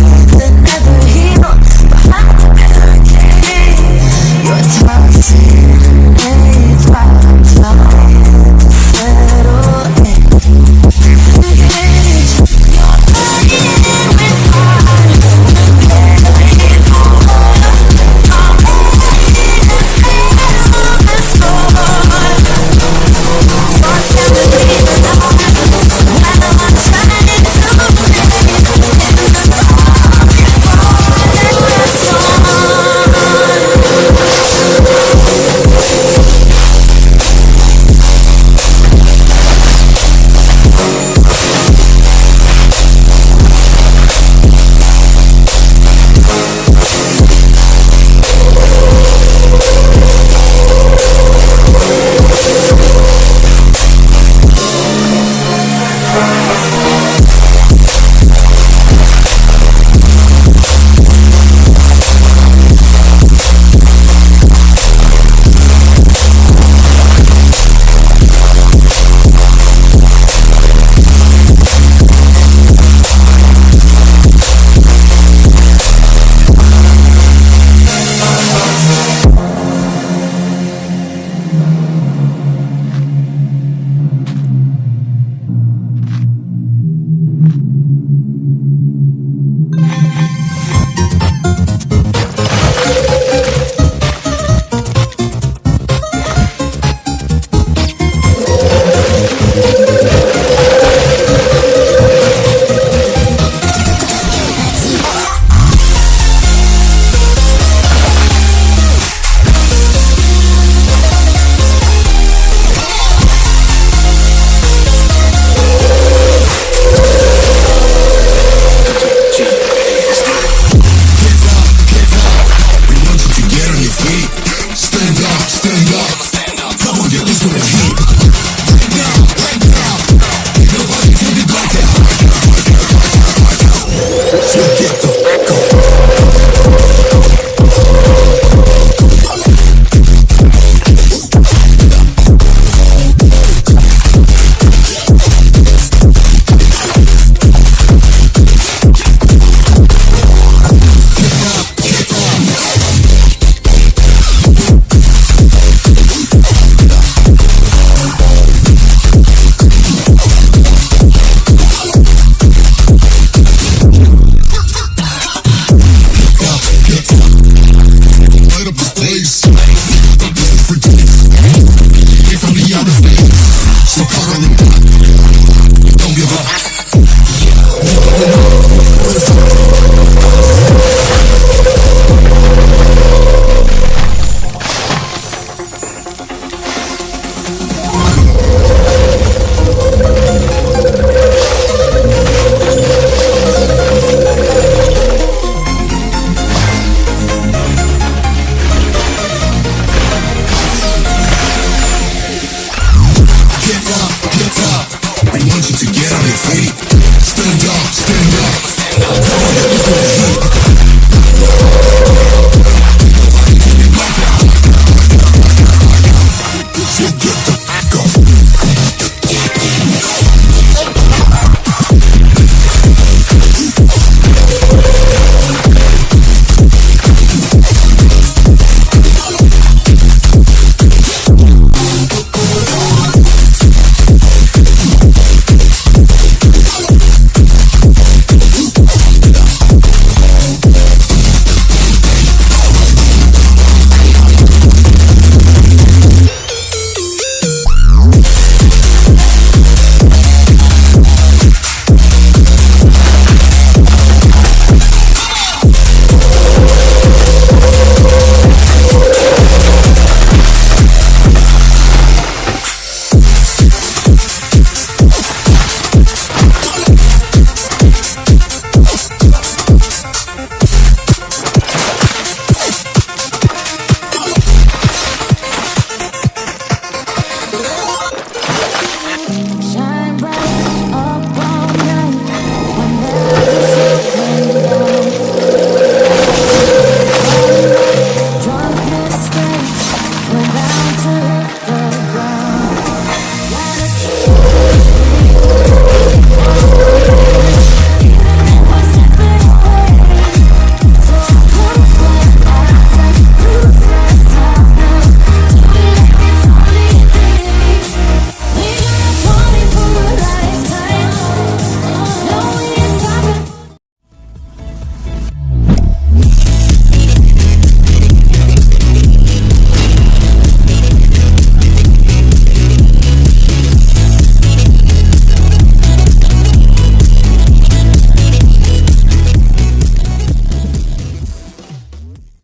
love. Don't give up. Get.